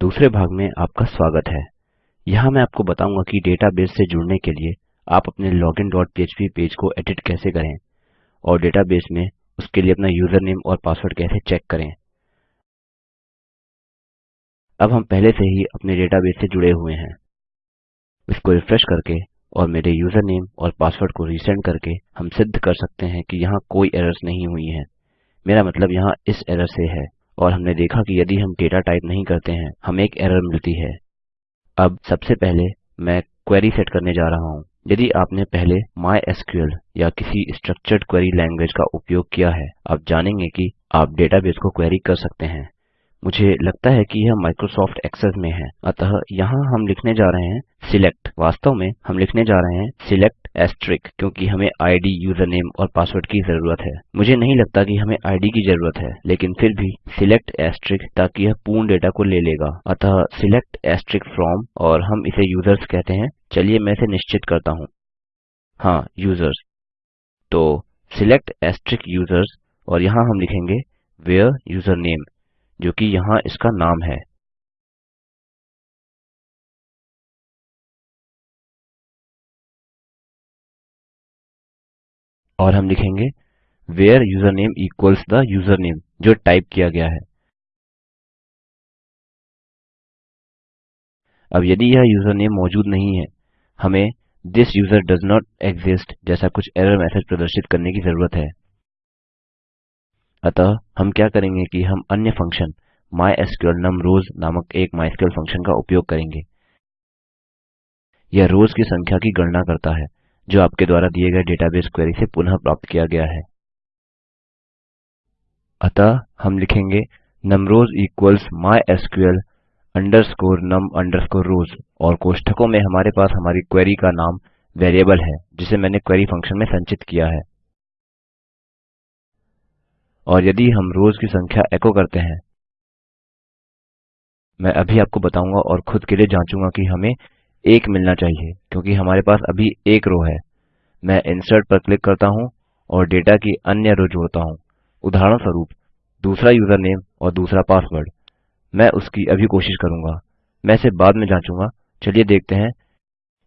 दूसरे भाग में आपका स्वागत है। यहाँ मैं आपको बताऊँगा कि डेटाबेस से जुड़ने के लिए आप अपने पह्प पेज को एडिट कैसे करें और डेटाबेस में उसके लिए अपना यूजरनेम और पासवर्ड कैसे चेक करें। अब हम पहले से ही अपने डेटाबेस से जुड़े हुए हैं। इसको रिफ्रेश करके और मेरे यूजरनेम और पासवर्ड को रिसेंड करके हम सिद्ध कर सकते हैं कि यहाँ कोई एरर्स नहीं हुई हैं। मेरा मतलब यहाँ इस एरर से है। और हमने देखा कि यदि हम डेटा टाइप नहीं करते हैं, हमें एक एरर मिलती है। अब सबसे पहले मैं क्वेरी सेट करने जा रहा हूँ। यदि आपने पहले MySQL या किसी स्ट्रक्चर्ड क्वेरी लैंग्वेज का उपयोग किया है, आप जानेंगे कि आप डेटाबेस को क्वेरी कर सकते हैं। मुझे लगता है कि यह माइक्रोसॉफ्ट एक्सेस में है। अतः यहाँ हम लिखने जा रहे हैं सिलेक्ट वास्तव में हम लिखने जा रहे हैं सिलेक्ट एस्ट्रिक क्योंकि हमें आईडी यूजरनेम और पासवर्ड की ज़रूरत है। मुझे नहीं लगता कि हमें आईडी की ज़रूरत है, लेकिन फिर भी सिलेक्ट एस्ट्रिक ताकि यह पूर्ण डेटा को ले लेगा। अतः सिलेक्ट एस्ट्रिक फ्रॉम और हम इसे यूज़र्स कहते हैं। चलिए मैं इसे निश्चित करता हूँ। हाँ यूज़र्स तो सिलेक्ट एस्ट्रिक यूज़र्स और यहाँ हम लिखेंगे वेयर यूजरनेम जो कि यहाँ इसका नाम है। और हम लिखेंगे where username equals the username जो टाइप किया गया है। अब यदि यह यूजरनेम मौजूद नहीं है, हमें this user does not exist जैसा कुछ एरर मैसेज प्रदर्शित करने की ज़रूरत है। अतः हम क्या करेंगे कि हम अन्य फ़ंक्शन mysql num rows नामक एक माइस्क्ल फ़ंक्शन का उपयोग करेंगे। यह रोज की संख्या की गणना करता है, जो आपके द्वारा दिए गए डेटाबेस क्वेरी से पुनः प्राप्त किया गया है। अतः हम लिखेंगे num rows equals mysql underscore num underscore rows और कोष्ठकों में हमारे पास हमारी क्वेरी का नाम वेरिएबल है, जिसे मैंने क्वेरी फ़ंक्शन में संचित किया है। और यदि हम रोज की संख्या एको करते हैं, मैं अभी आपको बताऊँगा और खुद के लिए जांचूँगा कि हमें एक मिलना चाहिए, क्योंकि हमारे पास अभी एक रो है। मैं इंसर्ट पर क्लिक करता हूँ और डेटा की अन्य रो जोड़ता हूँ। उदाहरणस्वरूप, दूसरा यूज़र नेम और दूसरा पासवर्ड मैं उसकी अभी कोशिश करूँगा। मैं इसे बाद में जांचूँगा। चलिए देखते हैं।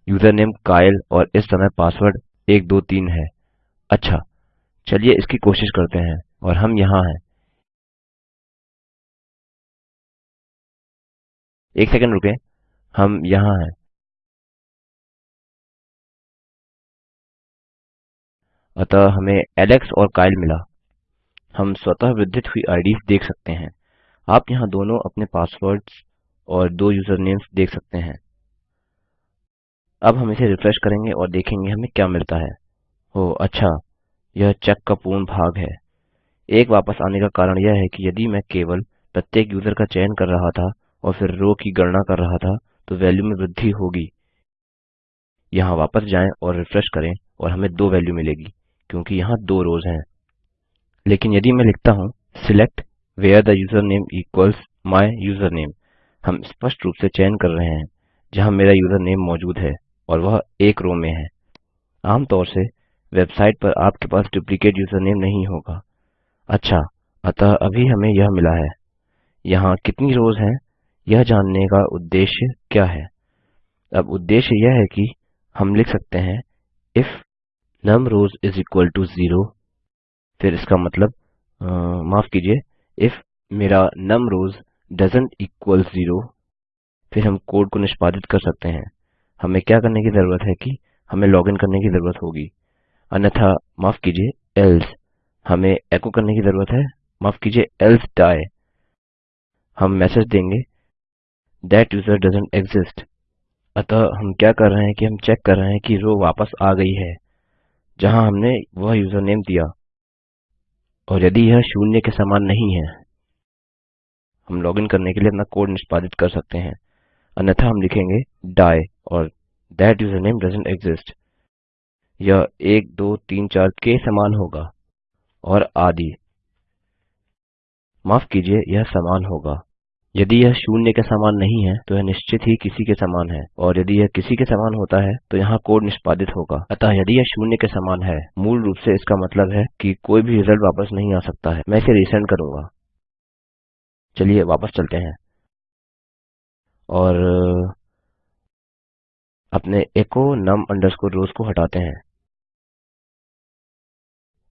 यूज़र नेम कायल और इस समय पासवर्ड 123 है। अच्छा चलिए इसकी कोशिश करते हैं। और हम यहाँ हैं। एक सेकंड रुकें। हम यहाँ हैं। अतः हमें एलेक्स और काइल मिला। हम स्वतः वृद्धित हुई आईडीज देख सकते हैं। आप यहाँ दोनों अपने पासवर्ड्स और दो यूज़र नेम्स देख सकते हैं। अब हम इसे रिफ्रेश करेंगे और देखेंगे हमें क्या मिलता है। ओह अच्छा। यह चेक का पूर्ण भाग है। एक वापस आने का कारण यह है कि यदि मैं केवल प्रत्येक यूज़र का चयन कर रहा था और फिर रो की गणना कर रहा था तो वैल्यू में वृद्धि होगी। यहाँ वापस जाएँ और रिफ्रेश करें और हमें दो वैल्यू मिलेगी, क्योंकि यहाँ दो रोज हैं। लेकिन यदि मैं लिखता हूँ, select where the username equals my username हम स्पष्ट रूप से चयन कर रहे हैं, जहाँ मेरा यूजरनेम मौजूद है और वह एक रो में है। आमतौर से वेबसाइट पर आपके पास डुप्लिकेट यूजरनेम नहीं होगा। अच्छा अतः अभी हमें यह मिला है। यहाँ कितनी रोज हैं यह जानने का उद्देश्य क्या है? अब उद्देश्य यह है कि हम लिख सकते हैं if num rows is equal to zero फिर इसका मतलब आ, माफ़ कीजिए if मेरा num rows doesn't equal zero फिर हम कोड को निष्पादित कर सकते हैं। हमें क्या करने की ज़रूरत है कि हमें लॉगिन करने की ज़रूरत होगी। अन्यथा माफ़ कीजिए else हमें एको करने की ज़रूरत है। माफ़ कीजिए, else die हम मैसेज देंगे, that user doesn't exist. अतः हम क्या कर रहे हैं कि हम चेक कर रहे हैं कि रो वापस आ गई है, जहाँ हमने वह यूजरनेम दिया। और यदि यह शून्य के समान नहीं है, हम लॉगिन करने के लिए अपना कोड निष्पादित कर सकते हैं। अन्यथा हम लिखेंगे, die और that यूजरनेम doesn't exist. यह 1 2 3 4 के समान होगा। और आदि। माफ़ कीजिए, यह समान होगा। यदि यह शून्य के समान नहीं है तो यह निश्चित ही किसी के समान है, और यदि यह किसी के समान होता है तो यहाँ कोड निष्पादित होगा। अतः यदि यह शून्य के समान है, मूल रूप से इसका मतलब है कि कोई भी रिज़ल्ट वापस नहीं आ सकता है। मैं इसे रिसेंड करूँगा। चलिए वापस चलते हैं। और, अपने echo num underscore rows को हटाते हैं।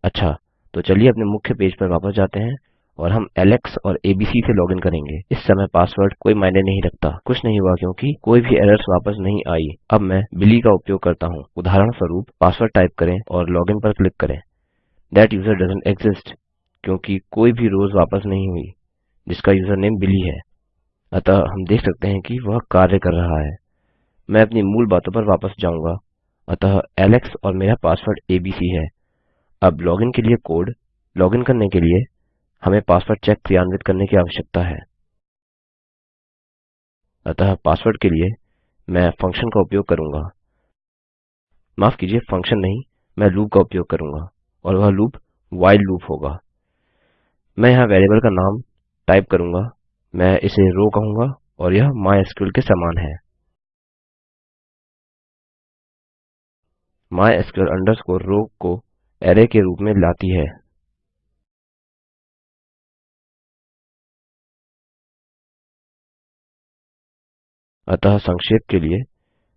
अच्छा। तो चलिए अपने मुख्य पेज पर वापस जाते हैं और हम एलेक्स और एबीसी से लॉगिन करेंगे। इस समय पासवर्ड कोई मायने नहीं रखता। कुछ नहीं हुआ क्योंकि कोई भी एरर्स वापस नहीं आई। अब मैं बिली का उपयोग करता हूँ। उदाहरण स्वरूप पासवर्ड टाइप करें और लॉगिन पर क्लिक करें। दैट यूज़र डजंट exist क्योंकि कोई भी रोज वापस नहीं हुई, जिसका यूज़र नेम बिली है। अतः हम देख सकते हैं कि वह कार्य कर रहा है। मैं अपनी मूल बातों पर वापस जाऊँगा। अतः एलेक्स और मेरा पासवर्ड एबीसी है। अब लॉगिन के लिए कोड लॉगिन करने के लिए हमें पासवर्ड चेक क्रियान्वित करने की आवश्यकता है। अतः पासवर्ड के लिए मैं फ़ंक्शन का उपयोग करूँगा। माफ़ कीजिए फ़ंक्शन नहीं, मैं लूप का उपयोग करूँगा और वह लूप व्हाइल लूप होगा। मैं यहाँ वेरिएबल का नाम टाइप करूँगा। मैं इसे रो कहूँगा और यह माइस्क्ल के समान है। mysql underscore रो को अरै के रूप में लाती है। अतः संक्षेप के लिए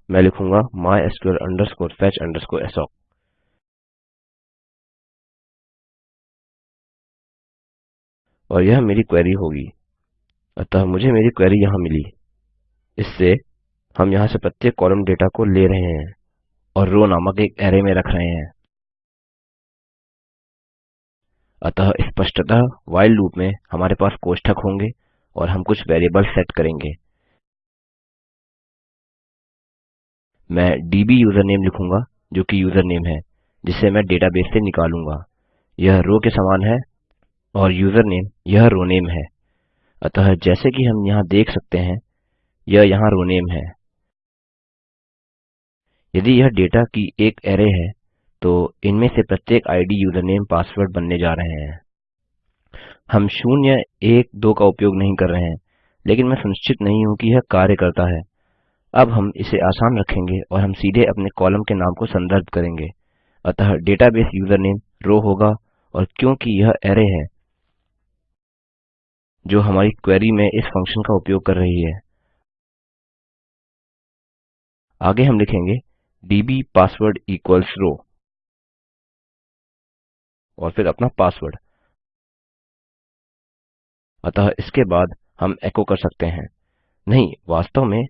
मैं लिखूँगा mysql fetch assoc और यह मेरी क्वेरी होगी। अतः मुझे मेरी क्वेरी यहाँ मिली। इससे हम यहाँ से प्रत्येक कॉलम डेटा को ले रहे हैं और रो नामक एक अरै में रख रहे हैं। अतः स्पष्टतः व्हाइल लूप में हमारे पास कोष्ठक होंगे और हम कुछ वेरिएबल सेट करेंगे। मैं डीबी यूजरनेम लिखूँगा, जो कि यूजरनेम है, जिसे मैं डेटाबेस से निकालूँगा। यह रो के समान है और यूजरनेम यह रोनेम है। अतः जैसे कि हम यहाँ देख सकते हैं, यह यहाँ रोनेम है। यदि यह डेटा की एक अरै है तो इनमें से प्रत्येक आईडी यूजरनेम पासवर्ड बनने जा रहे हैं। हम शून्य, एक, दो का उपयोग नहीं कर रहे हैं, लेकिन मैं सुनिश्चित नहीं हूँ कि यह कार्य करता है। अब हम इसे आसान रखेंगे और हम सीधे अपने कॉलम के नाम को संदर्भ करेंगे। अतः डेटाबेस यूजरनेम रो होगा और क्योंकि यह अरै है, जो हमारी क्वेरी में इस फ़ंक्शन का उपयोग कर रही है। आगे हम लिखेंगे डीबी पासवर्ड इक्वल्स रो और फिर अपना पासवर्ड। अतः इसके बाद हम एको कर सकते हैं। नहीं, वास्तव में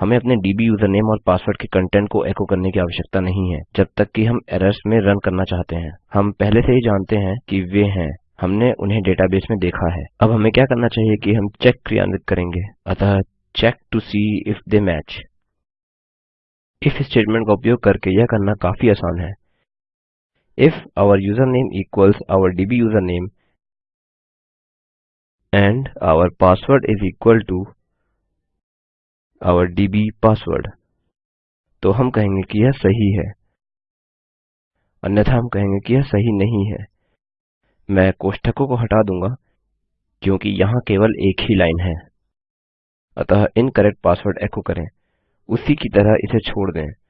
हमें अपने डीबी यूजरनेम और पासवर्ड के कंटेंट को एको करने की आवश्यकता नहीं है, जब तक कि हम एरर्स में रन करना चाहते हैं। हम पहले से ही जानते हैं कि वे हैं। हमने उन्हें डेटाबेस में देखा है। अब हमें क्या करना चाहिए कि हम चेक क्रियान्वित करेंगे। अतः check to see if they match if statement का उपयोग करके यह करना काफ़ी आसान है। If our username equals our DB username and our password is equal to our db password तो हम कहेंगे कि यह सही है। अन्यथा हम कहेंगे कि यह सही नहीं है। मैं कोष्ठकों को हटा दूँगा, क्योंकि यहाँ केवल एक ही लाइन है। अतः इनकरेक्ट पासवर्ड एको करें। उसी की तरह इसे छोड़ दें।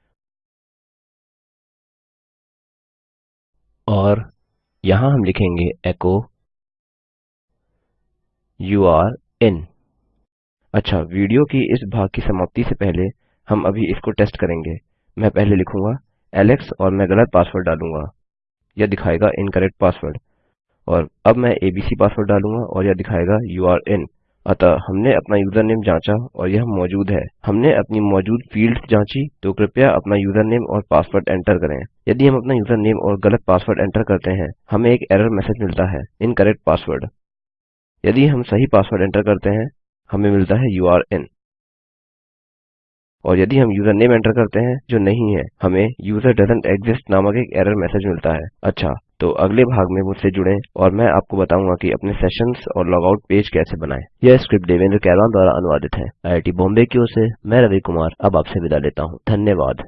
और यहाँ हम लिखेंगे एको यू आर इन अच्छा वीडियो की इस भाग की समाप्ति से पहले हम अभी इसको टेस्ट करेंगे। मैं पहले लिखूँगा एलेक्स और मैं गलत पासवर्ड डालूँगा। यह दिखाएगा इनकरेक्ट पासवर्ड और अब मैं एबीसी पासवर्ड डालूँगा और यह दिखाएगा यू आर इन अतः हमने अपना यूजरनेम जांचा और यह मौजूद है। हमने अपनी मौजूद फील्ड्स जांची तो कृपया अपना यूजरनेम और पासवर्ड एंटर करें। यदि हम अपना यूजरनेम और गलत पासवर्ड एंटर करते हैं, हमें एक एरर मैसेज मिलता है, इनकरेक्ट पासवर्ड। यदि हम सही पासवर्ड एंटर करते हैं, हमें मिलता है यू आर इन और यदि हम यूज़र नेम एंटर करते हैं जो नहीं है, हमें यूज़र डजंट एग्जिस्ट नामक एक एरर मैसेज मिलता है। अच्छा तो अगले भाग में मुझसे जुड़ें और मैं आपको बताऊँगा कि अपने सेशंस और लॉगआउट पेज कैसे बनाएँ। यह स्क्रिप्ट देवेंद्र कैरवान द्वारा अनुवादित है। आईआईटी बॉम्बे की ओर से, मैं रवि कुमार, अब आपसे विदा लेता हूँ। धन्यवाद।